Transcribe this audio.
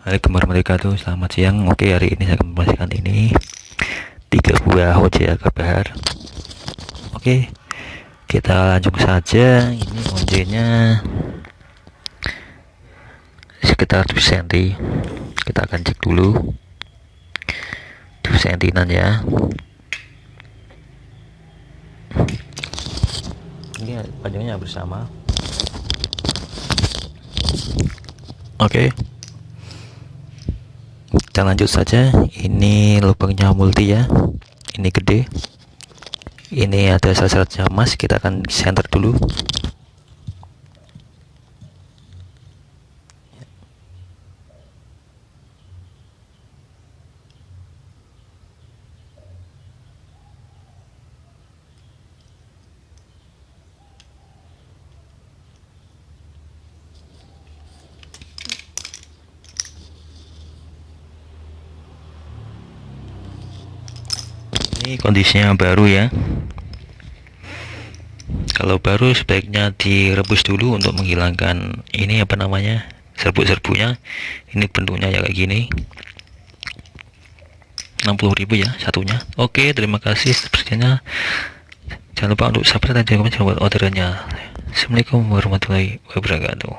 Assalamualaikum warahmatullahi wabarakatuh. Selamat siang. Oke hari ini saya akan membagikan ini. Tiga buah OJ bahar. Oke Kita lanjut saja. Ini OJ nya Sekitar 7 cm Kita akan cek dulu. 7 cm ya. Ini panjangnya bersama Oke. okay kita lanjut saja. Ini lubangnya multi ya. Ini gede. Ini ada sasaran emas kita akan center dulu ini kondisinya baru ya. Kalau baru sebaiknya direbus dulu untuk menghilangkan ini apa namanya serbuk-serbuknya. Ini bentuknya ya kayak gini. 60.000 ya satunya. Oke terima kasih sepertinya. Jangan lupa untuk subscribe dan jangan lupa buat ordernya assalamualaikum warahmatullahi wabarakatuh